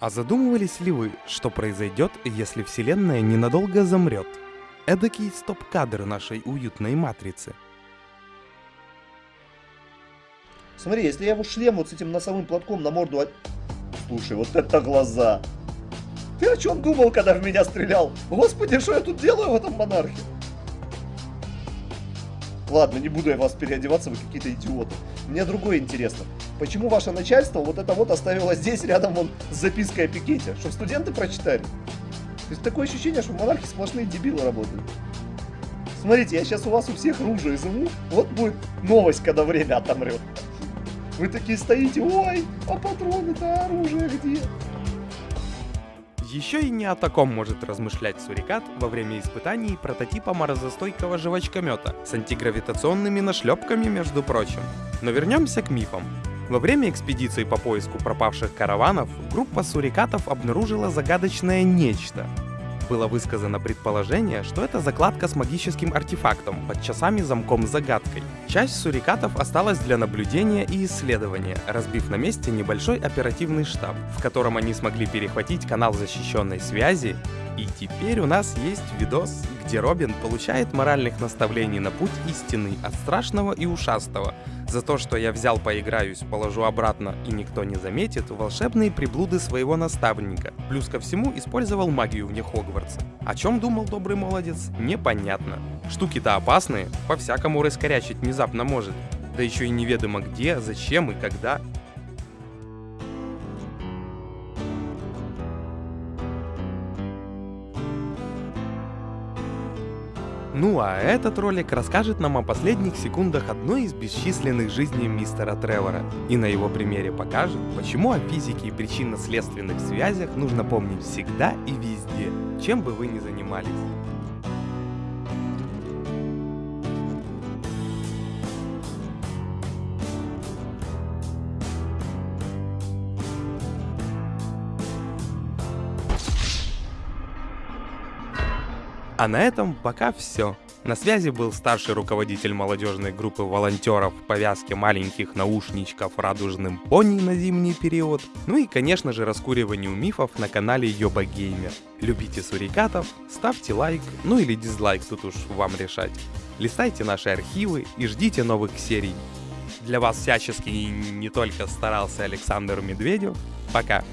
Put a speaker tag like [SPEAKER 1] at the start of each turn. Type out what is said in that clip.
[SPEAKER 1] А задумывались ли вы, что произойдет, если Вселенная ненадолго замрет? Эдакий стоп-кадр нашей уютной матрицы.
[SPEAKER 2] Смотри, если я его шлем вот с этим носовым платком на морду... Слушай, вот это глаза! Ты о чем думал, когда в меня стрелял? Господи, что я тут делаю в этом монархе? Ладно, не буду я вас переодеваться, вы какие-то идиоты. Мне другое интересно. Почему ваше начальство вот это вот оставило здесь, рядом вон с запиской о пикете? Чтобы студенты прочитали? То есть такое ощущение, что в монархе сплошные дебилы работают. Смотрите, я сейчас у вас у всех ружья изыму. Вот будет новость, когда время отомрет. Вы такие стоите, ой, а патроны-то оружие где?
[SPEAKER 1] Еще и не о таком может размышлять Сурикат во время испытаний прототипа морозостойкого жвачкомета с антигравитационными нашлепками, между прочим. Но вернемся к мифам. Во время экспедиции по поиску пропавших караванов группа сурикатов обнаружила загадочное нечто. Было высказано предположение, что это закладка с магическим артефактом под часами замком с загадкой. Часть сурикатов осталась для наблюдения и исследования, разбив на месте небольшой оперативный штаб, в котором они смогли перехватить канал защищенной связи. И теперь у нас есть видос, где Робин получает моральных наставлений на путь истинный от страшного и ушастого. За то, что я взял поиграюсь, положу обратно и никто не заметит волшебные приблуды своего наставника. Плюс ко всему использовал магию вне Хогвартса. О чем думал добрый молодец, непонятно. Штуки-то опасные, по-всякому раскорячить внезапно может. Да еще и неведомо где, зачем и когда. Ну а этот ролик расскажет нам о последних секундах одной из бесчисленных жизней мистера Тревора. И на его примере покажет, почему о физике и причинно-следственных связях нужно помнить всегда и везде, чем бы вы ни занимались. А на этом пока все. На связи был старший руководитель молодежной группы волонтеров в повязке маленьких наушничков радужным пони на зимний период. Ну и, конечно же, раскуриванию мифов на канале Йоба Геймер. Любите сурикатов, ставьте лайк, ну или дизлайк, тут уж вам решать. Листайте наши архивы и ждите новых серий. Для вас всячески и не только старался Александр Медведев. Пока.